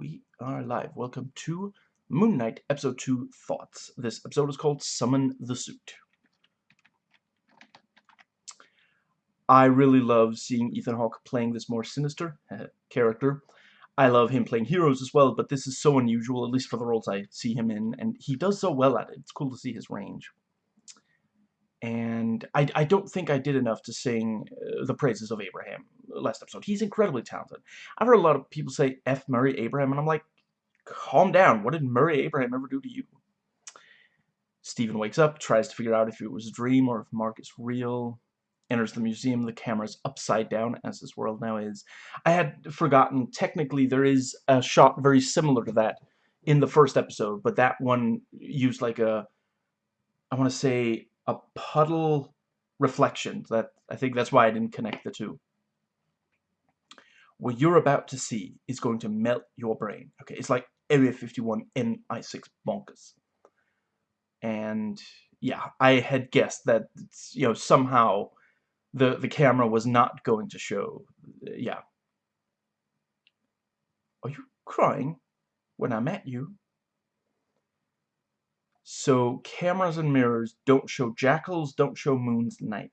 We are live. Welcome to Moon Knight Episode 2 Thoughts. This episode is called Summon the Suit. I really love seeing Ethan Hawke playing this more sinister uh, character. I love him playing heroes as well, but this is so unusual, at least for the roles I see him in, and he does so well at it. It's cool to see his range. And I, I don't think I did enough to sing uh, the praises of Abraham last episode. He's incredibly talented. I've heard a lot of people say F. Murray Abraham, and I'm like, calm down. What did Murray Abraham ever do to you? Steven wakes up, tries to figure out if it was a dream or if Mark is real. Enters the museum, the camera's upside down, as this world now is. I had forgotten, technically there is a shot very similar to that in the first episode, but that one used like a, I want to say, a puddle reflection. That I think that's why I didn't connect the two what you're about to see is going to melt your brain. Okay, it's like Area 51 in I6 bonkers. And yeah, I had guessed that you know somehow the the camera was not going to show. Yeah. Are you crying when I met you? So cameras and mirrors don't show jackals, don't show moon's night.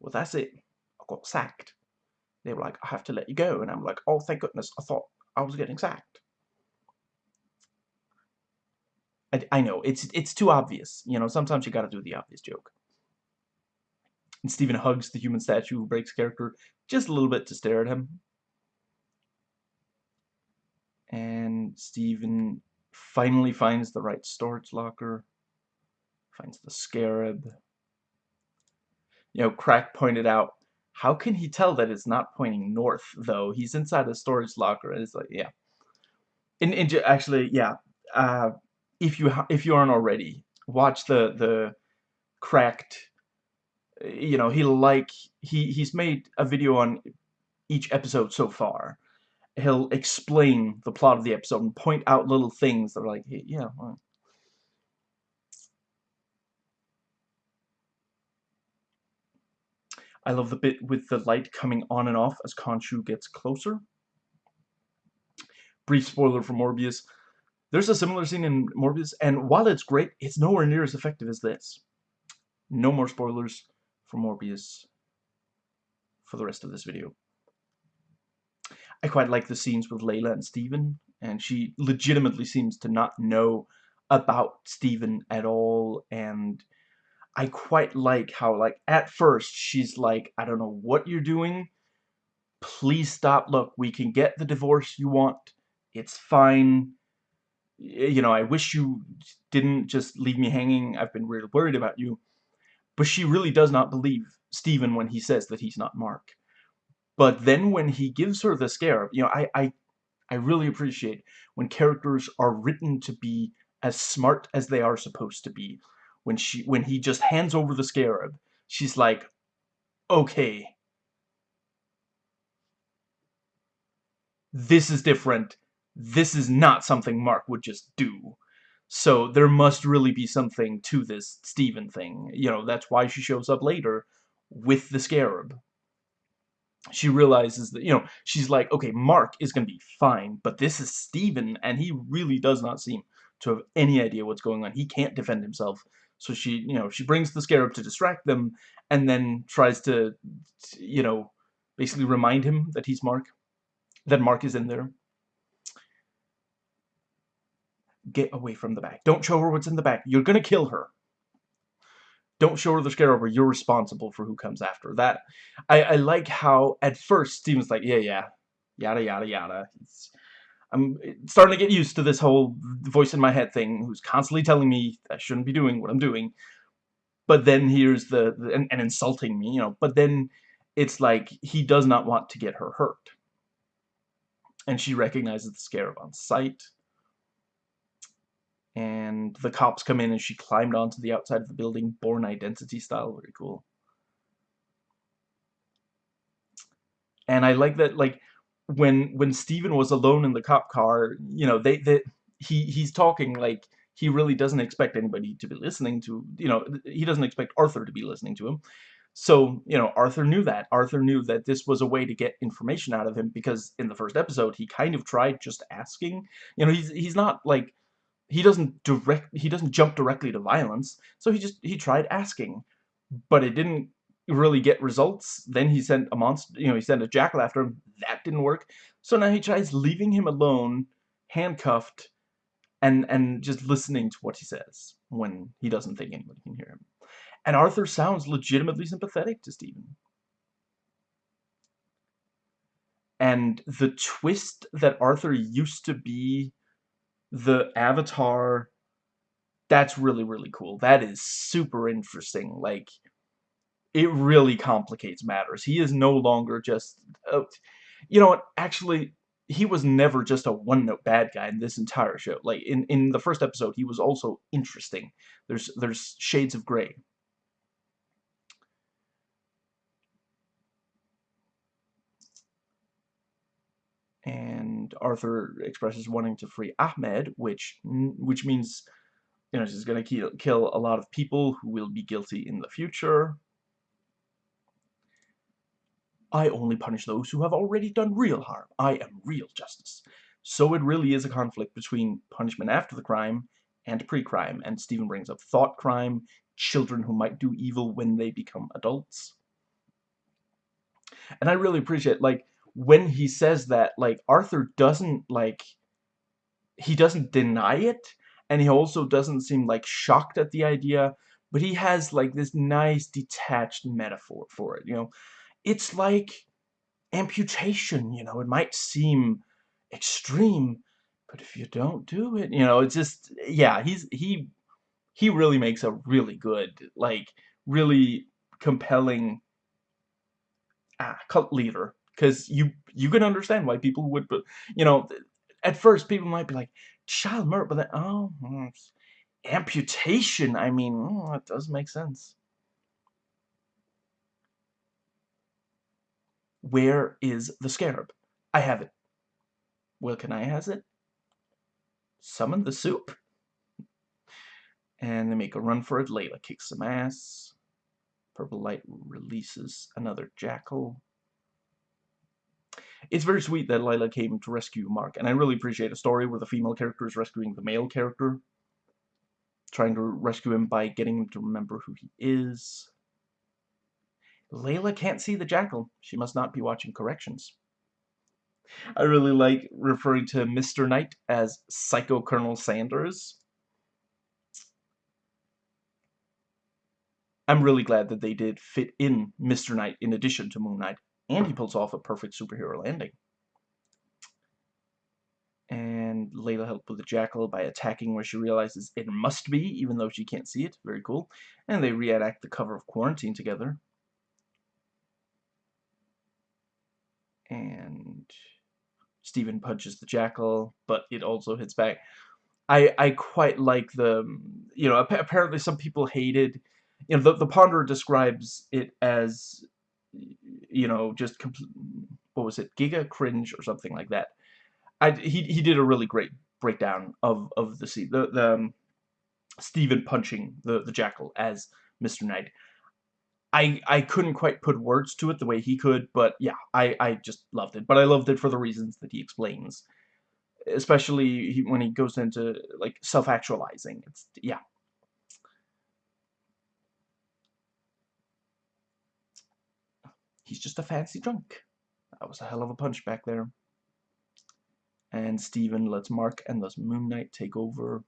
Well, that's it. I got sacked they were like, I have to let you go. And I'm like, oh, thank goodness. I thought I was getting sacked. I, I know, it's it's too obvious. You know, sometimes you gotta do the obvious joke. And Steven hugs the human statue who breaks character just a little bit to stare at him. And Steven finally finds the right storage locker. Finds the scarab. You know, Crack pointed out how can he tell that it's not pointing north, though? He's inside a storage locker, and it's like, yeah. And, and actually, yeah, uh, if you if you aren't already, watch the the cracked. You know, he like he he's made a video on each episode so far. He'll explain the plot of the episode and point out little things that are like, yeah, well, I love the bit with the light coming on and off as Khonshu gets closer. Brief spoiler for Morbius. There's a similar scene in Morbius, and while it's great, it's nowhere near as effective as this. No more spoilers for Morbius for the rest of this video. I quite like the scenes with Layla and Steven, and she legitimately seems to not know about Steven at all, and I quite like how, like, at first, she's like, I don't know what you're doing. Please stop. Look, we can get the divorce you want. It's fine. You know, I wish you didn't just leave me hanging. I've been really worried about you. But she really does not believe Steven when he says that he's not Mark. But then when he gives her the scarab, you know, I, I, I really appreciate when characters are written to be as smart as they are supposed to be. When she when he just hands over the scarab she's like okay. This is different. This is not something Mark would just do. So there must really be something to this Steven thing. You know that's why she shows up later with the scarab she realizes that, you know, she's like, okay, Mark is going to be fine, but this is Steven, and he really does not seem to have any idea what's going on. He can't defend himself. So she, you know, she brings the scarab to distract them and then tries to, you know, basically remind him that he's Mark, that Mark is in there. Get away from the back. Don't show her what's in the back. You're going to kill her. Don't show her the scarab or you're responsible for who comes after. That, I, I like how at first Steven's like, yeah, yeah, yada, yada, yada. It's, I'm starting to get used to this whole voice in my head thing who's constantly telling me I shouldn't be doing what I'm doing. But then here's the, the and, and insulting me, you know, but then it's like he does not want to get her hurt. And she recognizes the scarab on sight. And the cops come in and she climbed onto the outside of the building, Bourne Identity style, very cool. And I like that, like, when when Steven was alone in the cop car, you know, they that he he's talking like he really doesn't expect anybody to be listening to, you know, he doesn't expect Arthur to be listening to him. So, you know, Arthur knew that. Arthur knew that this was a way to get information out of him because in the first episode, he kind of tried just asking. You know, he's he's not like he doesn't direct he doesn't jump directly to violence. So he just he tried asking, but it didn't really get results. Then he sent a monster, you know, he sent a jackal after him. That didn't work. So now he tries leaving him alone, handcuffed, and and just listening to what he says when he doesn't think anybody can hear him. And Arthur sounds legitimately sympathetic to Steven And the twist that Arthur used to be the Avatar, that's really, really cool. That is super interesting. Like, it really complicates matters. He is no longer just... Uh, you know what? Actually, he was never just a one-note bad guy in this entire show. Like, in, in the first episode, he was also interesting. There's, there's shades of gray. and Arthur expresses wanting to free Ammit, which which means you know she's going to kill kill a lot of people who will be guilty in the future. I only punish those who have already done real harm. I am real justice. So it really is a conflict between punishment after the crime and pre-crime, and Steven brings up thought crime, children who might do evil when they become adults. And I really appreciate, like, when he says that, like, Arthur doesn't, like, he doesn't deny it, and he also doesn't seem, like, shocked at the idea, but he has, like, this nice detached metaphor for it, you know? It's like amputation, you know? It might seem extreme, but if you don't do it, you know, it's just, yeah, he's, he, he really makes a really good, like, really compelling ah, cult leader because you you can understand why people would you know at first people might be like child murder but then oh hmm, amputation. I mean oh, it does make sense. Where is the scarab? I have it. Well can I has it? Summon the soup. And they make a run for it. Layla kicks some ass. Purple light releases another jackal it's very sweet that Layla came to rescue Mark, and I really appreciate a story where the female character is rescuing the male character, trying to rescue him by getting him to remember who he is. Layla can't see the jackal. She must not be watching corrections. I really like referring to Mr. Knight as Psycho Colonel Sanders. I'm really glad that they did fit in Mr. Knight in addition to Moon Knight and he pulls off a perfect superhero landing. And Layla helps with the Jackal by attacking where she realizes it must be, even though she can't see it. Very cool. And they reenact the cover of Quarantine together. And Steven punches the Jackal, but it also hits back. I, I quite like the, you know, apparently some people hated, you know, the, the Ponderer describes it as you know, just what was it, Giga Cringe or something like that. I, he, he did a really great breakdown of, of the scene, the, the um, Steven punching the, the Jackal as Mr. Knight. I, I couldn't quite put words to it the way he could, but yeah, I, I just loved it. But I loved it for the reasons that he explains. Especially when he goes into, like, self-actualizing. It's, yeah, He's just a fancy drunk. That was a hell of a punch back there. And Steven lets Mark and thus Moon Knight take over.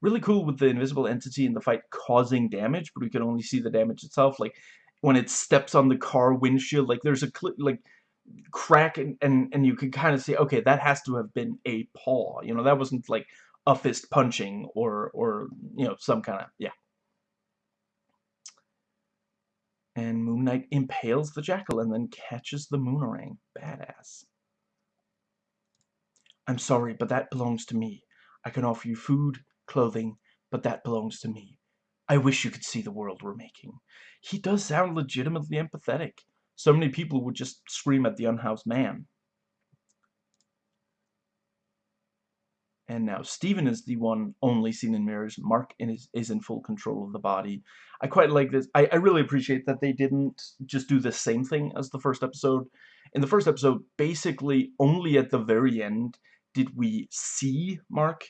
Really cool with the invisible entity in the fight causing damage, but we can only see the damage itself. Like, when it steps on the car windshield, like, there's a, like, crack and, and, and you can kind of see, okay, that has to have been a paw. You know, that wasn't, like, a fist punching or, or you know, some kind of, yeah. And Moon Impales the jackal and then catches the Moonerang. Badass. I'm sorry, but that belongs to me. I can offer you food, clothing, but that belongs to me. I wish you could see the world we're making. He does sound legitimately empathetic. So many people would just scream at the unhoused man. And now Steven is the one only seen in mirrors. Mark is, is in full control of the body. I quite like this. I, I really appreciate that they didn't just do the same thing as the first episode. In the first episode, basically only at the very end did we see Mark.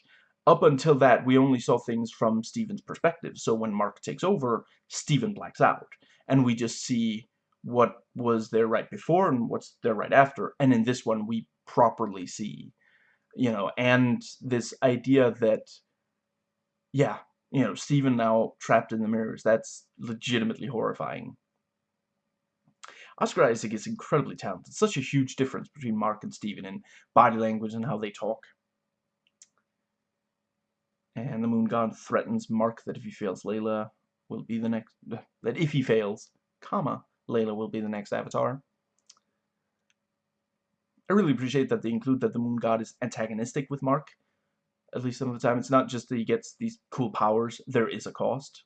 Up until that, we only saw things from Steven's perspective. So when Mark takes over, Steven blacks out. And we just see what was there right before and what's there right after. And in this one, we properly see you know, and this idea that, yeah, you know, Steven now trapped in the mirrors, that's legitimately horrifying. Oscar Isaac is incredibly talented. Such a huge difference between Mark and Steven in body language and how they talk. And the moon god threatens Mark that if he fails, Layla will be the next... That if he fails, comma, Layla will be the next Avatar. I really appreciate that they include that the moon god is antagonistic with Mark. At least some of the time. It's not just that he gets these cool powers. There is a cost.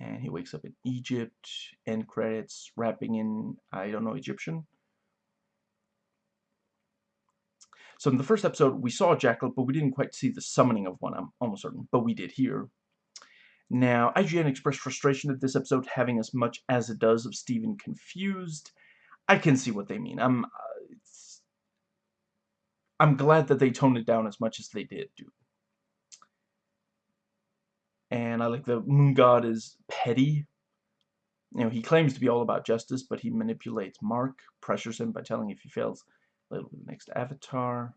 And he wakes up in Egypt. End credits. Rapping in, I don't know, Egyptian. So in the first episode, we saw Jackal, but we didn't quite see the summoning of one, I'm almost certain. But we did here. Now, IGN expressed frustration at this episode having as much as it does of Steven confused. I can see what they mean. I'm, I'm glad that they toned it down as much as they did do. And I like the moon god is petty. You know, he claims to be all about justice, but he manipulates Mark, pressures him by telling if he fails, the next avatar.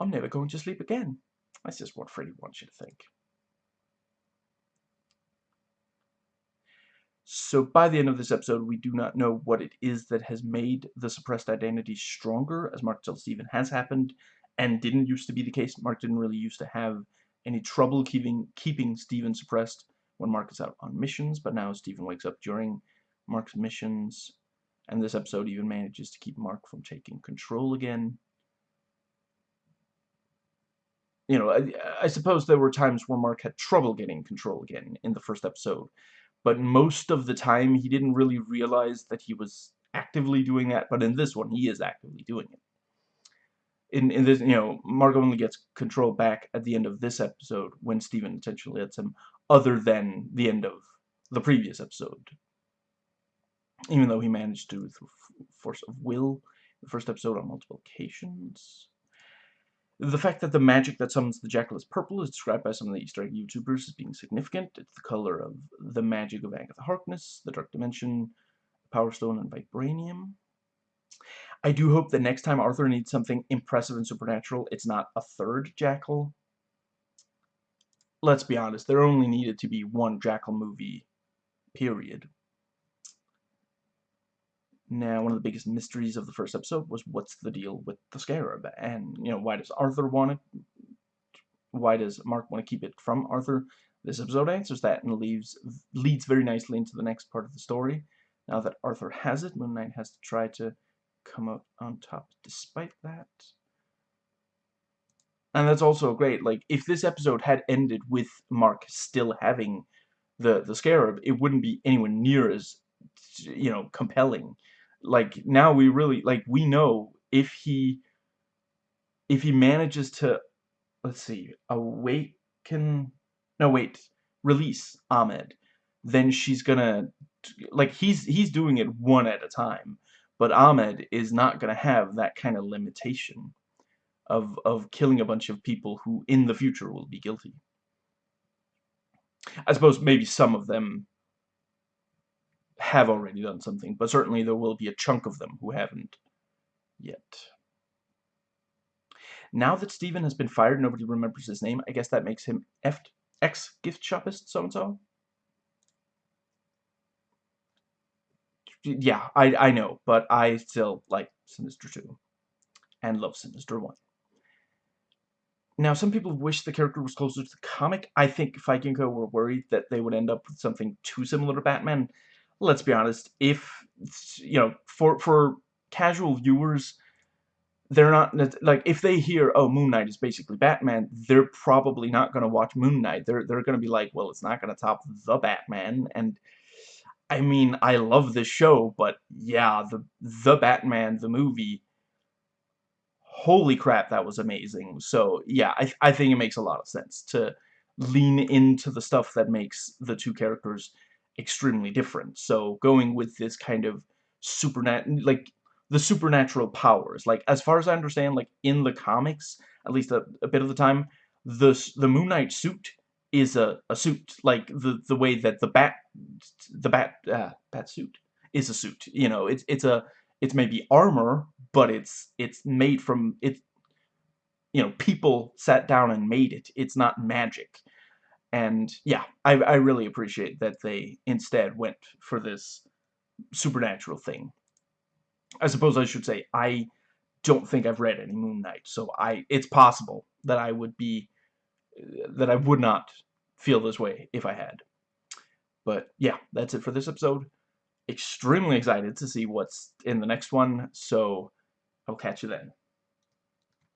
I'm never going to sleep again. That's just what Freddy wants you to think. So by the end of this episode, we do not know what it is that has made the suppressed identity stronger, as Mark tells Steven has happened, and didn't used to be the case. Mark didn't really used to have any trouble keeping, keeping Steven suppressed when Mark is out on missions, but now Steven wakes up during Mark's missions, and this episode even manages to keep Mark from taking control again. You know, I, I suppose there were times where Mark had trouble getting control again in the first episode, but most of the time he didn't really realize that he was actively doing that, but in this one he is actively doing it. In, in this, you know, Mark only gets control back at the end of this episode when Steven intentionally lets him, other than the end of the previous episode. Even though he managed to, through force of will, the first episode on multiple occasions. The fact that the magic that summons the Jackal is purple is described by some of the Easter egg YouTubers as being significant. It's the color of the magic of Agatha Harkness, the Dark Dimension, Power Stone, and Vibranium. I do hope that next time Arthur needs something impressive and supernatural, it's not a third Jackal. Let's be honest, there only needed to be one Jackal movie, period. Now, one of the biggest mysteries of the first episode was what's the deal with the Scarab? And, you know, why does Arthur want it? Why does Mark want to keep it from Arthur? This episode answers that and leaves leads very nicely into the next part of the story. Now that Arthur has it, Moon Knight has to try to come out on top despite that. And that's also great. Like, if this episode had ended with Mark still having the, the Scarab, it wouldn't be anywhere near as, you know, compelling like now we really like we know if he if he manages to let's see awaken no wait release Ammit then she's gonna like he's he's doing it one at a time but Ammit is not gonna have that kind of limitation of of killing a bunch of people who in the future will be guilty. I suppose maybe some of them have already done something, but certainly there will be a chunk of them who haven't yet. Now that Steven has been fired, nobody remembers his name. I guess that makes him ex-gift shopist so-and-so. Yeah, I, I know, but I still like Sinister 2 and love Sinister 1. Now, some people wish the character was closer to the comic. I think Feige and Co. were worried that they would end up with something too similar to Batman, let's be honest, if, you know, for, for casual viewers, they're not, like, if they hear, oh, Moon Knight is basically Batman, they're probably not going to watch Moon Knight. They're, they're going to be like, well, it's not going to top The Batman, and, I mean, I love this show, but, yeah, the, the Batman, the movie, holy crap, that was amazing. So, yeah, I, I think it makes a lot of sense to lean into the stuff that makes the two characters extremely different. So, going with this kind of supernatural, like, the supernatural powers. Like, as far as I understand, like, in the comics, at least a, a bit of the time, the, the Moon Knight suit is a, a suit. Like, the, the way that the bat, the bat, uh, bat suit is a suit. You know, it's, it's a, it's maybe armor, but it's it's made from it you know people sat down and made it it's not magic and yeah I, I really appreciate that they instead went for this supernatural thing. I suppose I should say I don't think I've read any Moon Knight so I it's possible that I would be that I would not feel this way if I had. But yeah that's it for this episode. Extremely excited to see what's in the next one so I'll catch you then.